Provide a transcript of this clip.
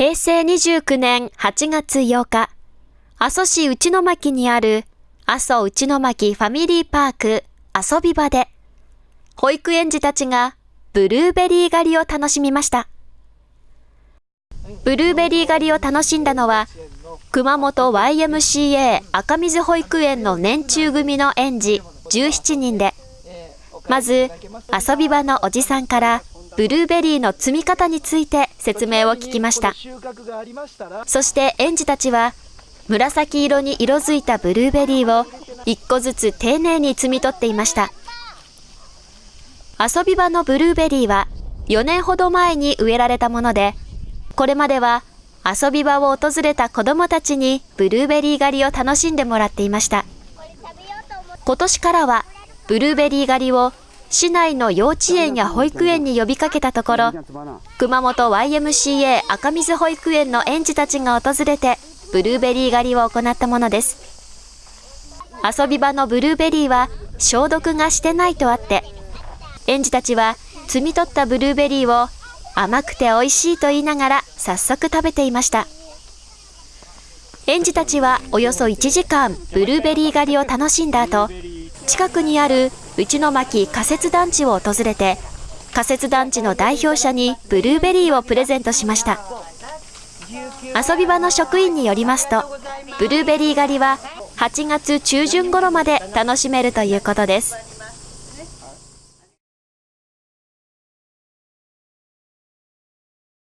平成29年8月8日、阿蘇市内巻にある阿蘇内巻ファミリーパーク遊び場で、保育園児たちがブルーベリー狩りを楽しみました。ブルーベリー狩りを楽しんだのは、熊本 YMCA 赤水保育園の年中組の園児17人で、まず遊び場のおじさんからブルーベリーの摘み方について説明を聞きました。そして園児たちは紫色に色づいたブルーベリーを1個ずつ丁寧に摘み取っていました。遊び場のブルーベリーは4年ほど前に植えられたもので、これまでは遊び場を訪れた子どもたちにブルーベリー狩りを楽しんでもらっていました。今年からはブルーベリー狩りを市内の幼稚園や保育園に呼びかけたところ、熊本 YMCA 赤水保育園の園児たちが訪れて、ブルーベリー狩りを行ったものです。遊び場のブルーベリーは消毒がしてないとあって、園児たちは摘み取ったブルーベリーを甘くて美味しいと言いながら早速食べていました。園児たちはおよそ1時間ブルーベリー狩りを楽しんだ後、近くにある内巻仮設団地を訪れて、仮設団地の代表者にブルーベリーをプレゼントしました。遊び場の職員によりますと、ブルーベリー狩りは8月中旬頃まで楽しめるということです。